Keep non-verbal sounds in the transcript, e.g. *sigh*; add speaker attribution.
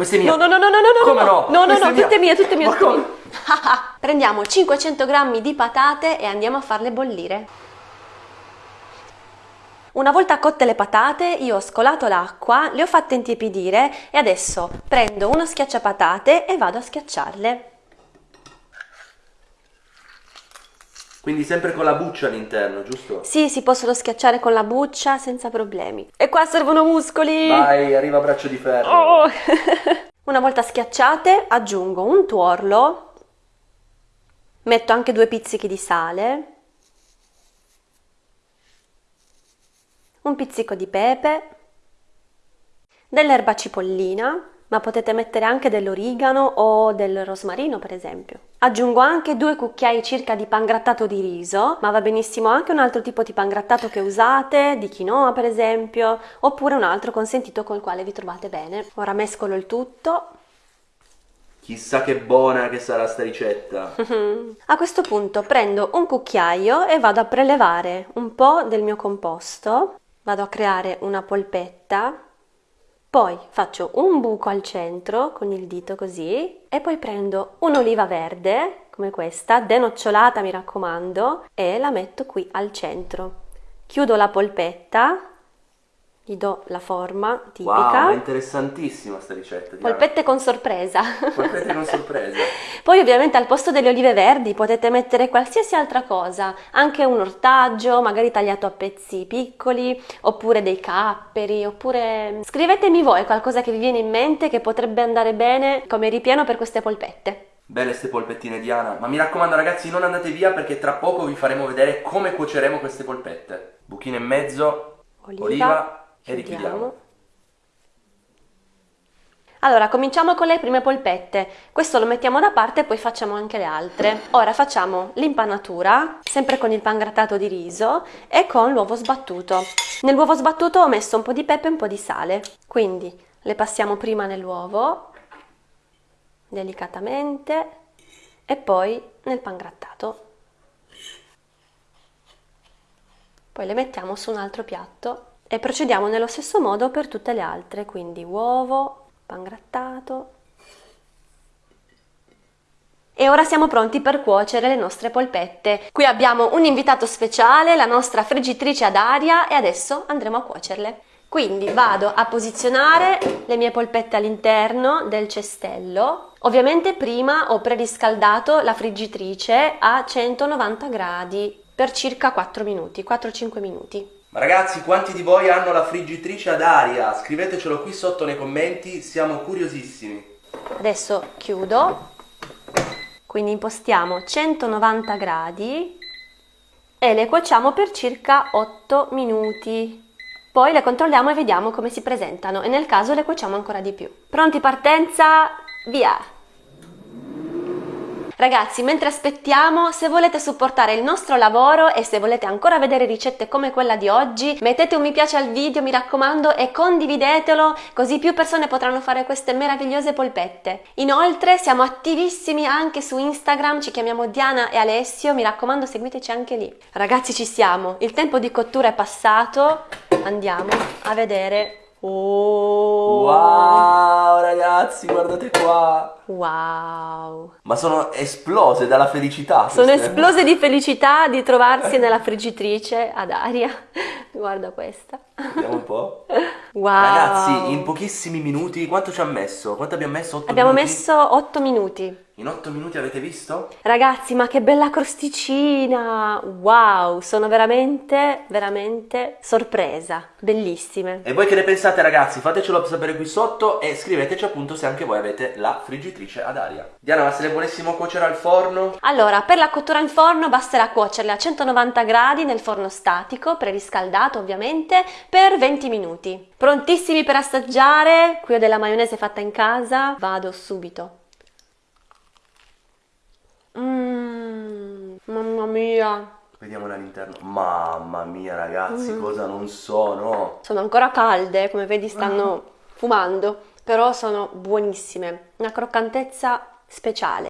Speaker 1: Questa è mia.
Speaker 2: No, no, no, no, no, no,
Speaker 1: Come no?
Speaker 2: no, no, no, tutte mie, tutte mie, tutte mie. *laughs* Prendiamo 500 grammi di patate e andiamo a farle bollire. Una volta cotte le patate, io ho scolato l'acqua, le ho fatte intiepidire e adesso prendo uno schiacciapatate e vado a schiacciarle.
Speaker 1: Quindi sempre con la buccia all'interno, giusto?
Speaker 2: Sì, si possono schiacciare con la buccia senza problemi. E qua servono muscoli!
Speaker 1: Vai, arriva braccio di ferro.
Speaker 2: Oh! *laughs* Una volta schiacciate aggiungo un tuorlo, metto anche due pizzichi di sale, un pizzico di pepe, dell'erba cipollina, ma potete mettere anche dell'origano o del rosmarino per esempio. Aggiungo anche due cucchiai circa di pangrattato di riso, ma va benissimo anche un altro tipo di pangrattato che usate, di quinoa per esempio, oppure un altro consentito col quale vi trovate bene. Ora mescolo il tutto.
Speaker 1: Chissà che buona che sarà sta ricetta. *laughs*
Speaker 2: A questo punto prendo un cucchiaio e vado a prelevare un po' del mio composto, vado a creare una polpetta, poi faccio un buco al centro con il dito così e poi prendo un'oliva verde come questa, denocciolata mi raccomando, e la metto qui al centro. Chiudo la polpetta, gli do la forma tipica.
Speaker 1: Wow, è interessantissima sta ricetta. Diana.
Speaker 2: Polpette con sorpresa.
Speaker 1: Polpette con sorpresa. *laughs*
Speaker 2: Poi ovviamente al posto delle olive verdi potete mettere qualsiasi altra cosa, anche un ortaggio, magari tagliato a pezzi piccoli, oppure dei capperi, oppure scrivetemi voi qualcosa che vi viene in mente che potrebbe andare bene come ripieno per queste polpette.
Speaker 1: Belle ste polpettine Diana, ma mi raccomando ragazzi non andate via perché tra poco vi faremo vedere come cuoceremo queste polpette. Buchino e mezzo,
Speaker 2: Oliva,
Speaker 1: oliva, e
Speaker 2: chiudiamo.
Speaker 1: richiudiamo.
Speaker 2: Allora, cominciamo con le prime polpette. Questo lo mettiamo da parte e poi facciamo anche le altre. Ora facciamo l'impanatura, sempre con il pangrattato di riso e con l'uovo sbattuto. Nell'uovo sbattuto ho messo un po' di pepe e un po' di sale. Quindi le passiamo prima nell'uovo, delicatamente, e poi nel pangrattato. Poi le mettiamo su un altro piatto e procediamo nello stesso modo per tutte le altre, quindi uovo, pangrattato. E ora siamo pronti per cuocere le nostre polpette. Qui abbiamo un invitato speciale, la nostra friggitrice ad aria e adesso andremo a cuocerle. Quindi vado a posizionare le mie polpette all'interno del cestello. Ovviamente prima ho preriscaldato la friggitrice a 190 gradi per circa 4 minuti, 4-5 minuti.
Speaker 1: Ma ragazzi, quanti di voi hanno la friggitrice ad aria? Scrivetecelo qui sotto nei commenti, siamo curiosissimi.
Speaker 2: Adesso chiudo, quindi impostiamo 190 gradi e le cuociamo per circa 8 minuti. Poi le controlliamo e vediamo come si presentano e nel caso le cuociamo ancora di più. Pronti partenza, via! Ragazzi, mentre aspettiamo, se volete supportare il nostro lavoro e se volete ancora vedere ricette come quella di oggi, mettete un mi piace al video, mi raccomando, e condividetelo, così più persone potranno fare queste meravigliose polpette. Inoltre, siamo attivissimi anche su Instagram, ci chiamiamo Diana e Alessio, mi raccomando, seguiteci anche lì. Ragazzi, ci siamo, il tempo di cottura è passato, andiamo a vedere. Oh!
Speaker 1: Wow, ragazzi, guardate qua.
Speaker 2: Wow!
Speaker 1: Ma sono esplose dalla felicità.
Speaker 2: Sono esplose di felicità di trovarsi nella friggitrice ad aria. Guarda questa.
Speaker 1: Vediamo un po'.
Speaker 2: Wow.
Speaker 1: Ragazzi, in pochissimi minuti, quanto ci ha messo? Quanto abbiamo messo? 8
Speaker 2: Abbiamo
Speaker 1: minuti?
Speaker 2: messo 8 minuti.
Speaker 1: In 8 minuti avete visto?
Speaker 2: Ragazzi, ma che bella crosticina! Wow, sono veramente, veramente sorpresa. Bellissime.
Speaker 1: E voi che ne pensate ragazzi? Fatecelo sapere qui sotto e scriveteci appunto se anche voi avete la friggitrice ad aria. Diana, ma se le volessimo cuocere al forno?
Speaker 2: Allora, per la cottura in forno basterà cuocerle a 190 gradi nel forno statico, preriscaldato ovviamente, per 20 minuti. Prontissimi per assaggiare? Qui ho della maionese fatta in casa, vado subito. Mmm, mamma mia,
Speaker 1: Vediamola all'interno. Mamma mia ragazzi,
Speaker 2: Mm.
Speaker 1: cosa non sono?
Speaker 2: sono ancora calde, come vedi stanno fumando, però sono buonissime, una croccantezza speciale.